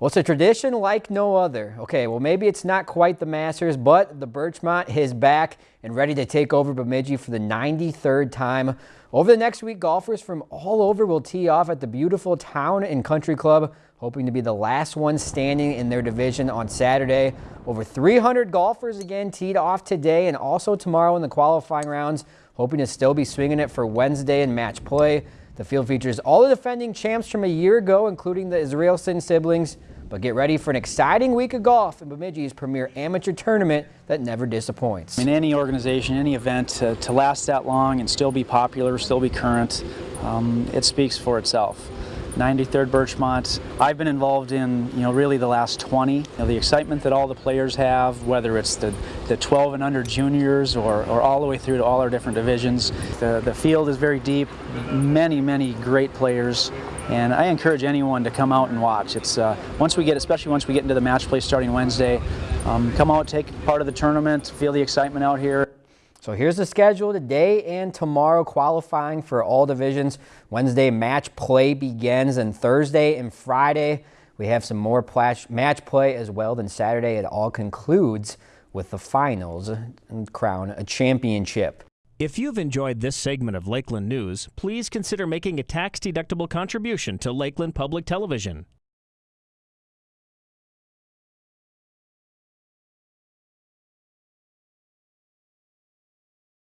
Well, it's a tradition like no other. Okay, well, maybe it's not quite the Masters, but the Birchmont is back and ready to take over Bemidji for the 93rd time. Over the next week, golfers from all over will tee off at the beautiful Town and Country Club, hoping to be the last one standing in their division on Saturday. Over 300 golfers again teed off today and also tomorrow in the qualifying rounds, hoping to still be swinging it for Wednesday and match play. The field features all the defending champs from a year ago, including the Israelson siblings. But get ready for an exciting week of golf in Bemidji's premier amateur tournament that never disappoints. In any organization, any event, to, last that long and still be popular, still be current, um, it speaks for itself. 93rd Birchmont. I've been involved in, you know, really the last 20. You know, the excitement that all the players have, whether it's the, the 12 and under juniors or, or all the way through to all our different divisions. The, the field is very deep, many, many great players. And I encourage anyone to come out and watch. It's uh, once we get, especially once we get into the match play starting Wednesday, um, come out, take part of the tournament, feel the excitement out here. So here's the schedule today and tomorrow qualifying for all divisions. Wednesday match play begins and Thursday and Friday we have some more match play as well. Then Saturday it all concludes with the finals and crown a championship. If you've enjoyed this segment of Lakeland News, please consider making a tax-deductible contribution to Lakeland Public Television.